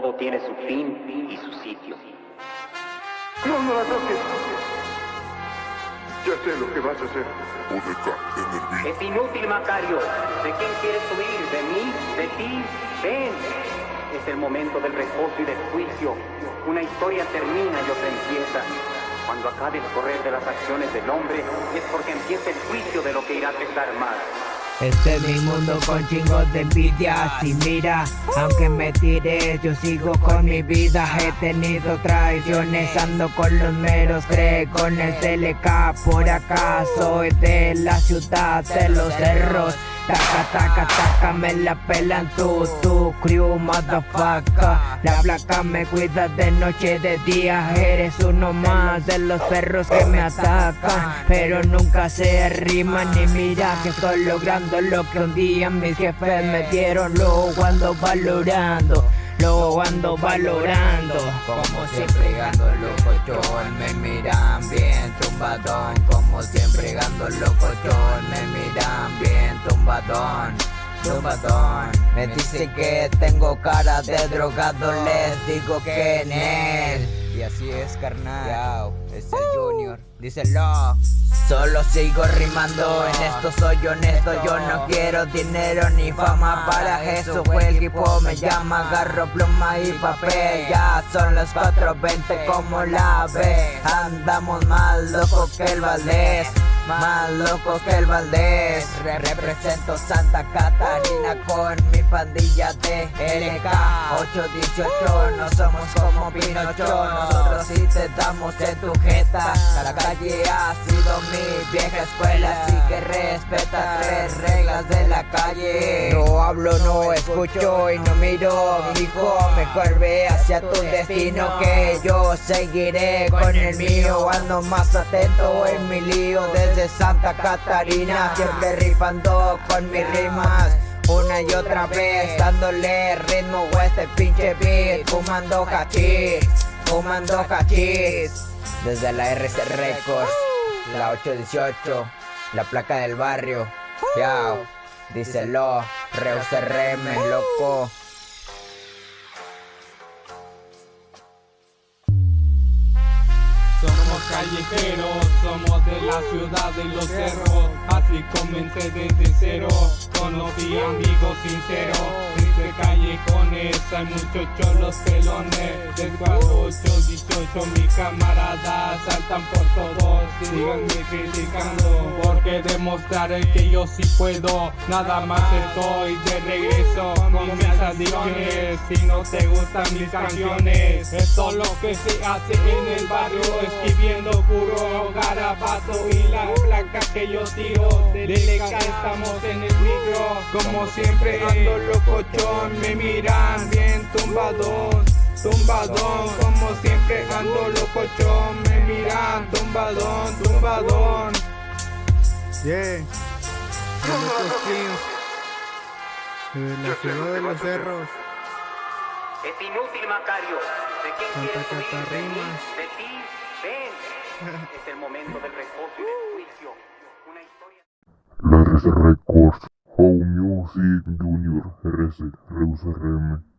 todo tiene su fin y su sitio. No, no la toques. Ya sé lo que vas a hacer. Odeca, Es inútil, Macario. ¿De quién quieres huir? ¿De mí? ¿De ti? Ven. Es el momento del reposo y del juicio. Una historia termina y otra empieza. Cuando acabe el correr de las acciones del hombre, es porque empieza el juicio de lo que irá a pesar más. Este es mi mundo con chingos de envidia. Y mira, aunque me tires yo sigo con mi vida. He tenido traiciones, ando con los meros Cree con el por acá Soy de la ciudad de los cerros Taca, taca, taca, me la pelan tú, tu crew, motherfucker. La placa me cuida de noche, de día. Eres uno más de los perros que me atacan. Pero nunca se arriman ni mira que estoy logrando Lo que un día mis jefes me dieron. Luego ando valorando Luego ando valorando. Como siempre gando locochón Me miran bien tumbadón Como siempre gando locochón Me miran bien tumbadón Tumbadón. Me dicen que tengo cara de drogado Les digo que en él. Y así es carnal. Es el Junior. Díselo Solo sigo rimando, en esto soy honesto Yo no quiero dinero ni fama. Para eso fue el equipo me llama. Agarro pluma y papel. Ya son las 4.20 como la ve Andamos más locos que el Valdés más locos que el Valdés. Re Represento Santa Catarina con mi pandilla de LK 818 No somos como Pinocho. Nosotros sí te damos en tu jeta. La calle ha sido mi vieja escuela Así que respeta tres reglas de la calle. No hablo, no escucho y no miro. Hijo, mejor ve hacia tu destino Que yo seguiré con el mío. Ando más atento en mi lío desde Santa Catarina Siempre rifando con mis rimas una y otra vez dándole ritmo a este pinche beat Fumando cachis, fumando cachis. Desde la RC Records, la 818 La placa del barrio, yao Díselo, Reus RM, loco Somos callejeros, somos de la ciudad de los cerros. Así comencé desde cero, conocí amigos sinceros Entre callejones hay muchos cholos pelones. Del 818 mis camaradas saltan por todos Síganme criticando. Porque demostraré que yo sí puedo Nada más estoy de regreso con mis adicciones Si no te gustan mis canciones Esto es lo que se hace en el barrio escribiendo puro garabato y la placa que yo tiro. De acá estamos en el micro como siempre ando me miran bien tumbadón tumbadón como siempre ando locochón me miran tumbadón tumbadón Yeah. De la ciudad de los cerros. Es inútil, Macario. ¿De quién Santa Catarina. ¿De ti? Ven. es el momento del reposo y del juicio. Una historia... La RC Records, Home Music Junior, RC, Reus RM.